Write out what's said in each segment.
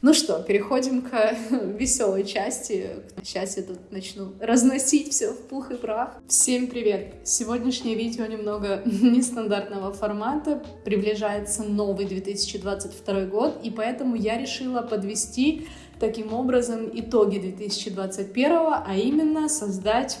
Ну что, переходим к веселой части. Сейчас я тут начну разносить все в пух и прах. Всем привет! Сегодняшнее видео немного нестандартного формата. Приближается новый 2022 год, и поэтому я решила подвести таким образом итоги 2021, а именно создать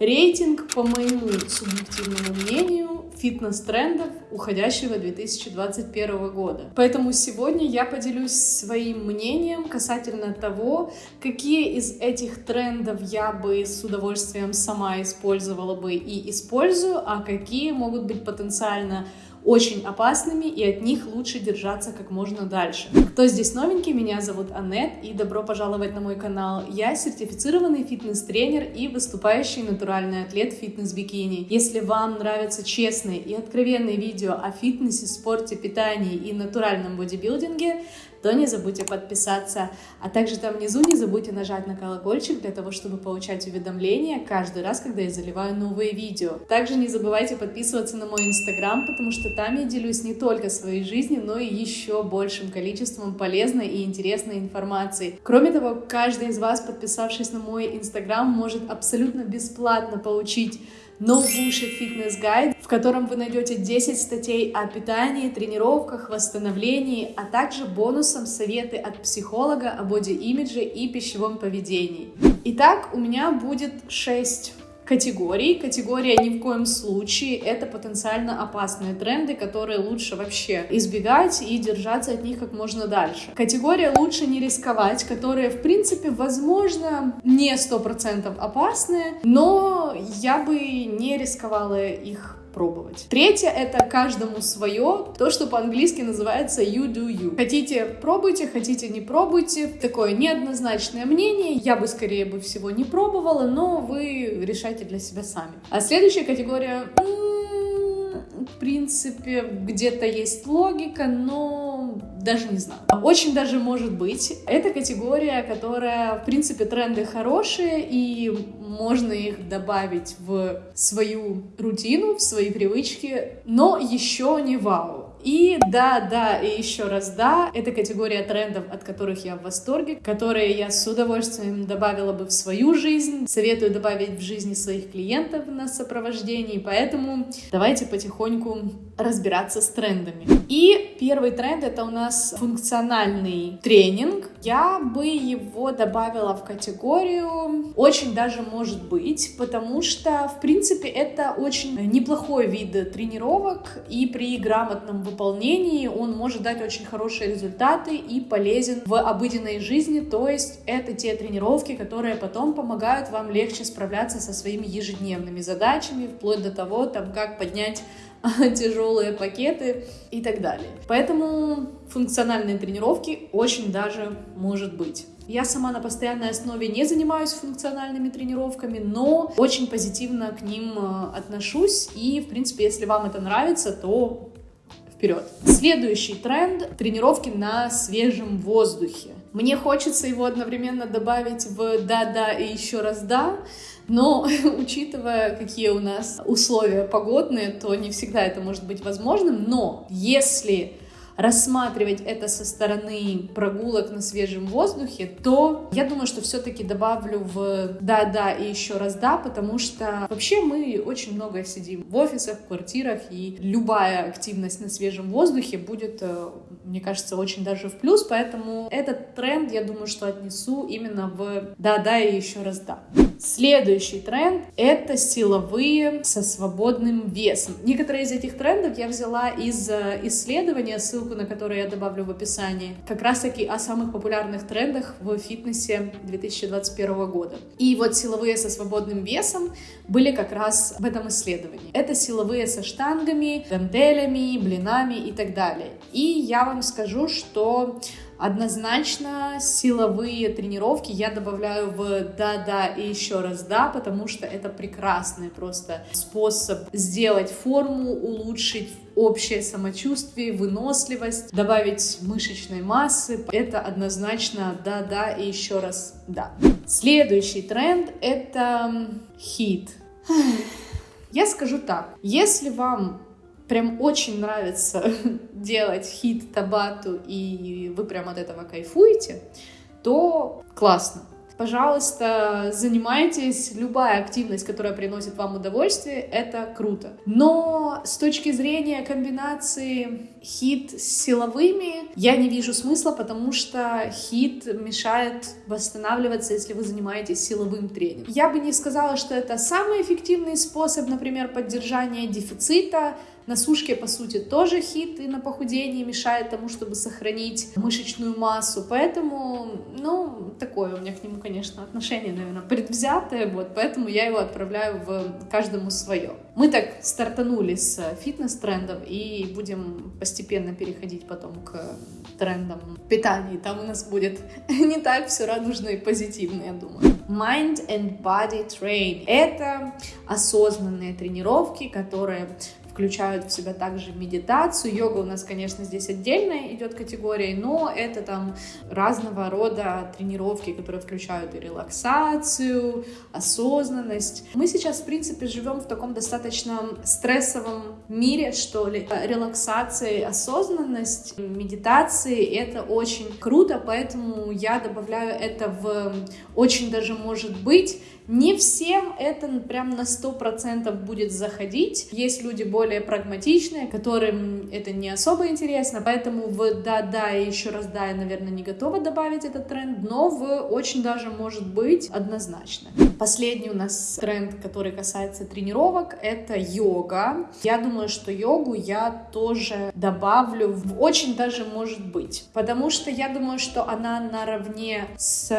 рейтинг, по моему субъективному мнению, фитнес-трендов уходящего 2021 года. Поэтому сегодня я поделюсь своим мнением касательно того, какие из этих трендов я бы с удовольствием сама использовала бы и использую, а какие могут быть потенциально очень опасными, и от них лучше держаться как можно дальше. Кто здесь новенький, меня зовут Аннет, и добро пожаловать на мой канал. Я сертифицированный фитнес-тренер и выступающий натуральный атлет фитнес-бикини. Если вам нравятся честные и откровенные видео о фитнесе, спорте, питании и натуральном бодибилдинге, то не забудьте подписаться. А также там внизу не забудьте нажать на колокольчик для того, чтобы получать уведомления каждый раз, когда я заливаю новые видео. Также не забывайте подписываться на мой инстаграм, потому что там я делюсь не только своей жизнью, но и еще большим количеством полезной и интересной информации. Кроме того, каждый из вас, подписавшись на мой инстаграм, может абсолютно бесплатно получить Fitness Guide, в котором вы найдете 10 статей о питании, тренировках, восстановлении, а также бонусом советы от психолога о боди-имидже и пищевом поведении. Итак, у меня будет 6 категорий. Категория ни в коем случае это потенциально опасные тренды, которые лучше вообще избегать и держаться от них как можно дальше. Категория лучше не рисковать, которые в принципе возможно не сто процентов опасные, но я бы не рисковала их пробовать. Третье — это каждому свое, то, что по-английски называется you do you. Хотите — пробуйте, хотите — не пробуйте. Такое неоднозначное мнение. Я бы, скорее бы всего, не пробовала, но вы решайте для себя сами. А следующая категория в принципе, где-то есть логика, но даже не знаю. Очень даже может быть. Это категория, которая, в принципе, тренды хорошие, и можно их добавить в свою рутину, в свои привычки, но еще не вау. И да, да, и еще раз да, это категория трендов, от которых я в восторге, которые я с удовольствием добавила бы в свою жизнь. Советую добавить в жизни своих клиентов на сопровождении, поэтому давайте потихоньку разбираться с трендами. И первый тренд это у нас функциональный тренинг. Я бы его добавила в категорию очень даже может быть, потому что в принципе это очень неплохой вид тренировок и при грамотном выполнении он может дать очень хорошие результаты и полезен в обыденной жизни, то есть это те тренировки, которые потом помогают вам легче справляться со своими ежедневными задачами, вплоть до того, там, как поднять тяжелые пакеты и так далее. Поэтому функциональные тренировки очень даже может быть. Я сама на постоянной основе не занимаюсь функциональными тренировками, но очень позитивно к ним э, отношусь. И, в принципе, если вам это нравится, то вперед. Следующий тренд — тренировки на свежем воздухе. Мне хочется его одновременно добавить в «да-да» и еще раз «да», но учитывая, какие у нас условия погодные, то не всегда это может быть возможным. Но если рассматривать это со стороны прогулок на свежем воздухе, то я думаю, что все-таки добавлю в да-да и еще раз да, потому что вообще мы очень много сидим в офисах, в квартирах, и любая активность на свежем воздухе будет, э, мне кажется, очень даже в плюс, поэтому этот тренд, я думаю, что отнесу именно в да-да и еще раз да. Следующий тренд — это силовые со свободным весом. Некоторые из этих трендов я взяла из э, исследования, ссылку на которое я добавлю в описании, как раз-таки о самых популярных трендах в фитнесе 2021 года. И вот силовые со свободным весом были как раз в этом исследовании. Это силовые со штангами, гантелями, блинами и так далее. И я вам скажу, что Однозначно силовые тренировки я добавляю в да-да и еще раз да, потому что это прекрасный просто способ сделать форму, улучшить общее самочувствие, выносливость, добавить мышечной массы. Это однозначно да-да и еще раз да. Следующий тренд это хит. Я скажу так, если вам прям очень нравится делать хит Табату и вы прям от этого кайфуете, то классно пожалуйста, занимайтесь. Любая активность, которая приносит вам удовольствие, это круто. Но с точки зрения комбинации хит с силовыми, я не вижу смысла, потому что хит мешает восстанавливаться, если вы занимаетесь силовым тренингом. Я бы не сказала, что это самый эффективный способ, например, поддержания дефицита, на сушке, по сути, тоже хит и на похудении мешает тому, чтобы сохранить мышечную массу. Поэтому, ну, такое у меня к нему, конечно, отношение, наверное, предвзятое. Вот, поэтому я его отправляю в каждому свое. Мы так стартанули с фитнес-трендов и будем постепенно переходить потом к трендам питания. Там у нас будет не так все радужно и позитивно, я думаю. Mind and Body Train. Это осознанные тренировки, которые включают в себя также медитацию. Йога у нас, конечно, здесь отдельная идет категория, но это там разного рода тренировки, которые включают и релаксацию, осознанность. Мы сейчас, в принципе, живем в таком достаточно стрессовом мире, что ли. Релаксация, осознанность, медитации — это очень круто, поэтому я добавляю это в очень даже может быть не всем это прям на сто процентов будет заходить. Есть люди более прагматичные, которым это не особо интересно, поэтому в да-да и еще раз да я, наверное, не готова добавить этот тренд, но в очень даже может быть однозначно. Последний у нас тренд, который касается тренировок, это йога. Я думаю, что йогу я тоже добавлю в очень даже может быть, потому что я думаю, что она наравне с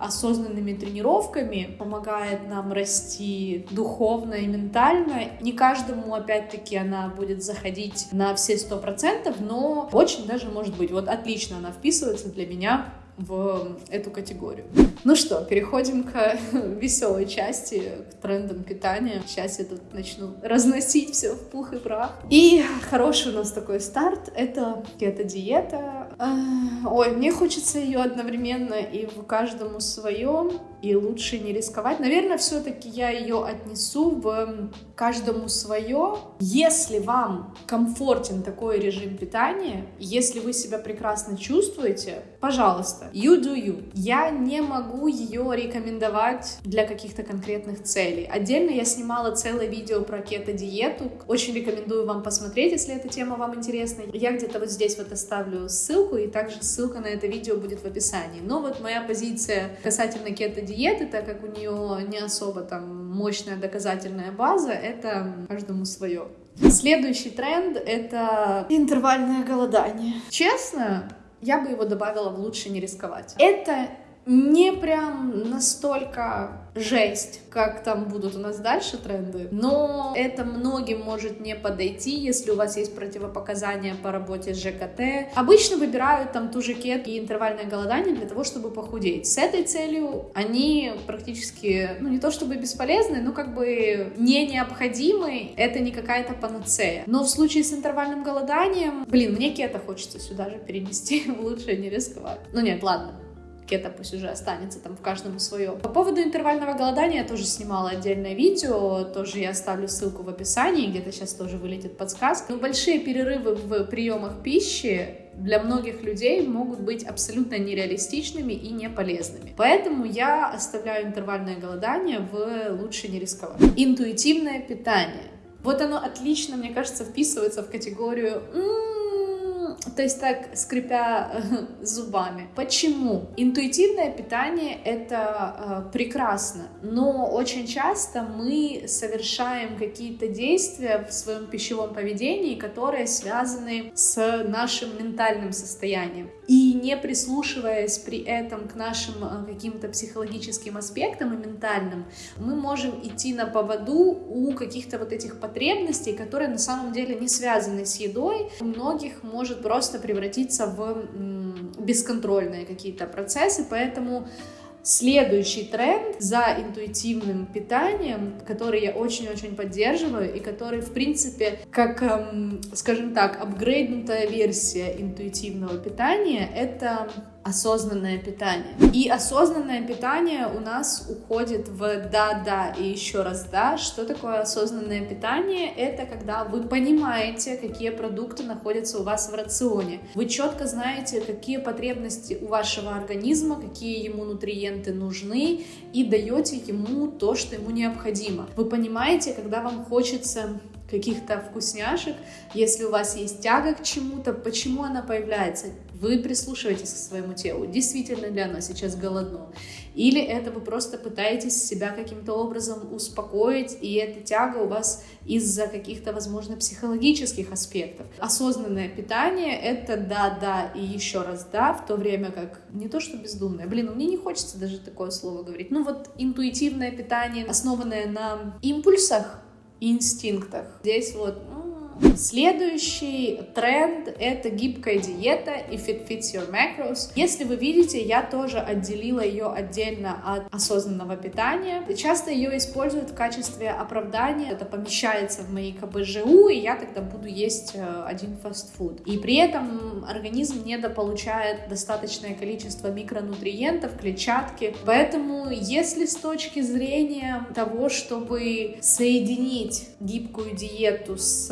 осознанными тренировками помогает нам расти духовно и ментально. Не каждому, опять-таки, она будет заходить на все сто процентов, но очень даже может быть. Вот отлично она вписывается для меня в эту категорию. Ну что, переходим к веселой части, к трендам питания. Сейчас я тут начну разносить все в пух и прах. И хороший у нас такой старт — это кето-диета. Ой, мне хочется ее одновременно и в каждому своем, и лучше не рисковать. Наверное, все-таки я ее отнесу в каждому свое. Если вам комфортен такой режим питания, если вы себя прекрасно чувствуете, пожалуйста, you do you. Я не могу ее рекомендовать для каких-то конкретных целей. Отдельно я снимала целое видео про кето-диету. Очень рекомендую вам посмотреть, если эта тема вам интересна. Я где-то вот здесь вот оставлю ссылку, и также ссылка на это видео будет в описании. Но вот моя позиция касательно кето-диеты, так как у нее не особо там мощная доказательная база, это каждому свое. Следующий тренд — это интервальное голодание. Честно, я бы его добавила в «Лучше не рисковать». Это не прям настолько жесть, как там будут у нас дальше тренды, но это многим может не подойти, если у вас есть противопоказания по работе с ЖКТ. Обычно выбирают там ту же кет и интервальное голодание для того, чтобы похудеть. С этой целью они практически, ну не то чтобы бесполезны, но как бы не необходимы, это не какая-то панацея. Но в случае с интервальным голоданием, блин, мне кета хочется сюда же перенести, лучше не рисковать. Ну нет, ладно, кета пусть уже останется там в каждом свое. По поводу интервального голодания я тоже снимала отдельное видео, тоже я оставлю ссылку в описании, где-то сейчас тоже вылетит подсказка. Но большие перерывы в приемах пищи для многих людей могут быть абсолютно нереалистичными и не полезными. Поэтому я оставляю интервальное голодание в «Лучше не рисковать». Интуитивное питание. Вот оно отлично, мне кажется, вписывается в категорию «М -м, то есть так скрипя э, зубами. Почему? Интуитивное питание это э, прекрасно, но очень часто мы совершаем какие-то действия в своем пищевом поведении, которые связаны с нашим ментальным состоянием. И не прислушиваясь при этом к нашим э, каким-то психологическим аспектам и ментальным, мы можем идти на поводу у каких-то вот этих потребностей, которые на самом деле не связаны с едой. У многих может просто превратиться в бесконтрольные какие-то процессы, поэтому Следующий тренд за интуитивным питанием, который я очень-очень поддерживаю и который, в принципе, как, эм, скажем так, апгрейднутая версия интуитивного питания, это осознанное питание. И осознанное питание у нас уходит в да-да и еще раз да. Что такое осознанное питание? Это когда вы понимаете, какие продукты находятся у вас в рационе. Вы четко знаете, какие потребности у вашего организма, какие ему нутриенты нужны, и даете ему то, что ему необходимо. Вы понимаете, когда вам хочется каких-то вкусняшек, если у вас есть тяга к чему-то, почему она появляется? Вы прислушиваетесь к своему телу, действительно ли оно сейчас голодно, или это вы просто пытаетесь себя каким-то образом успокоить, и эта тяга у вас из-за каких-то, возможно, психологических аспектов. Осознанное питание — это да-да и еще раз да, в то время как не то что бездумное, блин, ну мне не хочется даже такое слово говорить, ну вот интуитивное питание, основанное на импульсах, инстинктах. Здесь вот ну, Следующий тренд — это гибкая диета If It Fits Your Macros. Если вы видите, я тоже отделила ее отдельно от осознанного питания. Часто ее используют в качестве оправдания. Это помещается в мои КБЖУ, и я тогда буду есть э, один фастфуд. И при этом организм недополучает достаточное количество микронутриентов, клетчатки. Поэтому, если с точки зрения того, чтобы соединить гибкую диету с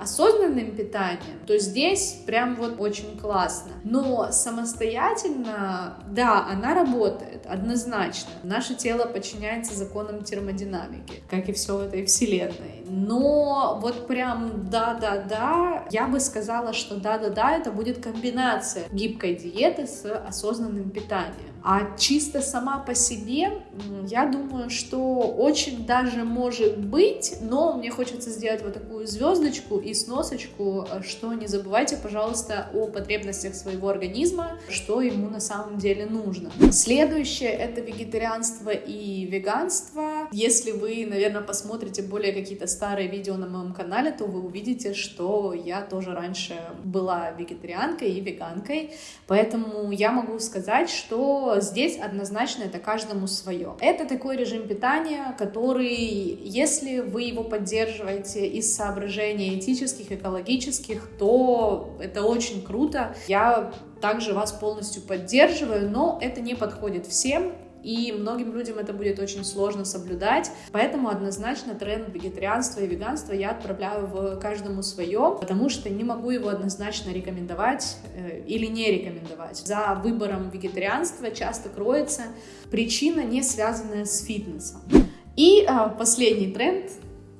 осознанным питанием, то здесь прям вот очень классно. Но самостоятельно, да, она работает однозначно. Наше тело подчиняется законам термодинамики, как и все в этой вселенной. Но вот прям да-да-да, я бы сказала, что да-да-да, это будет комбинация гибкой диеты с осознанным питанием. А чисто сама по себе, я думаю, что очень даже может быть, но мне хочется сделать вот такую звездочку и сносочку, что не забывайте, пожалуйста, о потребностях своего организма, что ему на самом деле нужно. Следующее — это вегетарианство и веганство. Если вы, наверное, посмотрите более какие-то старые видео на моем канале, то вы увидите, что я тоже раньше была вегетарианкой и веганкой, поэтому я могу сказать, что здесь однозначно это каждому свое. Это такой режим питания, который, если вы его поддерживаете из соображений этических, экологических, то это очень круто. Я также вас полностью поддерживаю, но это не подходит всем, и многим людям это будет очень сложно соблюдать, поэтому однозначно тренд вегетарианства и веганства я отправляю в каждому свое, потому что не могу его однозначно рекомендовать э, или не рекомендовать. За выбором вегетарианства часто кроется причина, не связанная с фитнесом. И э, последний тренд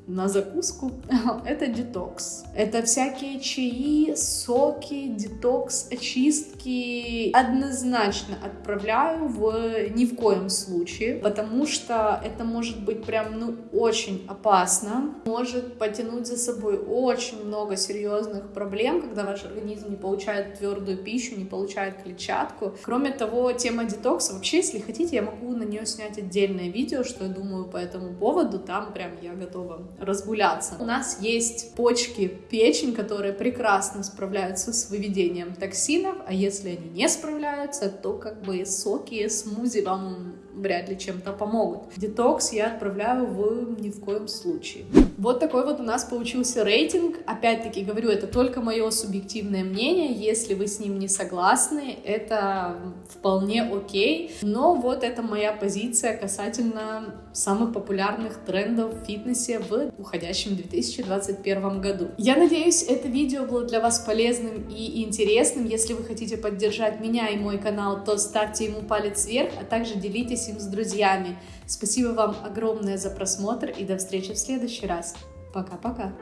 на закуску, это детокс. Это всякие чаи, соки, детокс, очистки. Однозначно отправляю в ни в коем случае, потому что это может быть прям, ну, очень опасно. Может потянуть за собой очень много серьезных проблем, когда ваш организм не получает твердую пищу, не получает клетчатку. Кроме того, тема детокса, вообще, если хотите, я могу на нее снять отдельное видео, что я думаю по этому поводу. Там прям я готова разгуляться. У нас есть почки, печень, которые прекрасно справляются с выведением токсинов, а если они не справляются, то как бы соки, смузи вам вряд ли чем-то помогут. Детокс я отправляю в ни в коем случае. Вот такой вот у нас получился рейтинг. Опять-таки говорю, это только мое субъективное мнение. Если вы с ним не согласны, это вполне окей. Но вот это моя позиция касательно самых популярных трендов в фитнесе в уходящем 2021 году. Я надеюсь, это видео было для вас полезным и интересным. Если вы хотите поддержать меня и мой канал, то ставьте ему палец вверх, а также делитесь им с друзьями. Спасибо вам огромное за просмотр и до встречи в следующий раз. Пока-пока.